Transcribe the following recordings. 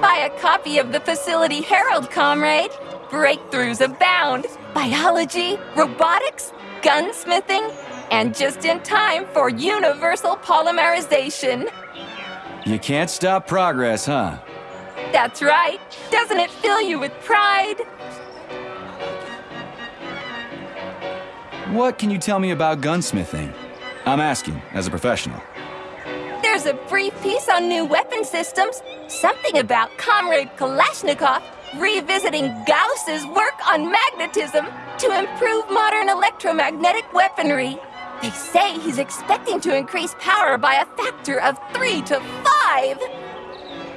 Buy a copy of the Facility Herald, comrade. Breakthroughs abound. Biology, robotics, gunsmithing, and just in time for universal polymerization. You can't stop progress, huh? That's right. Doesn't it fill you with pride? What can you tell me about gunsmithing? I'm asking, as a professional. There's a brief piece on new weapon systems. Something about Comrade Kalashnikov revisiting Gauss's work on magnetism to improve modern electromagnetic weaponry. They say he's expecting to increase power by a factor of three to five.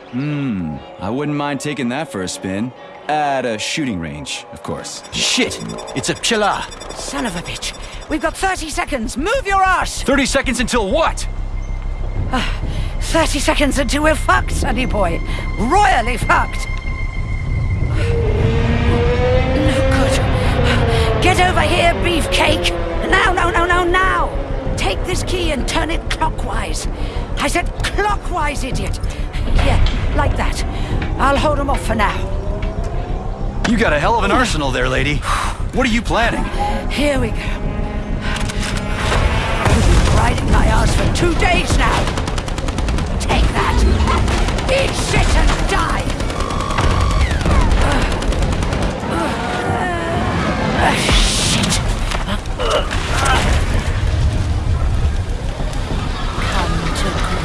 Hmm, I wouldn't mind taking that for a spin. At a shooting range, of course. Shit! It's a Pchela! Son of a bitch. We've got 30 seconds. Move your ass! 30 seconds until what? 30 seconds until we're fucked, sonny boy. Royally fucked. No good. Get over here, beefcake. Now, no, no, no, now. Take this key and turn it clockwise. I said clockwise, idiot. Yeah, like that. I'll hold them off for now. You got a hell of an arsenal there, lady. What are you planning? Here we go. Riding my ass for two days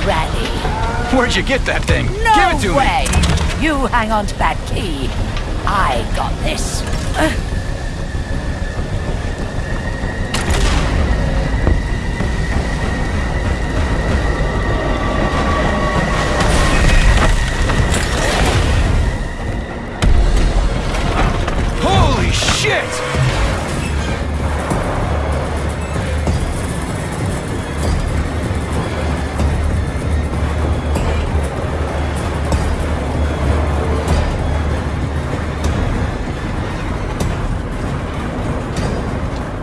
Where'd you get that thing? No Give it to way. You hang on to that key. I got this. Uh,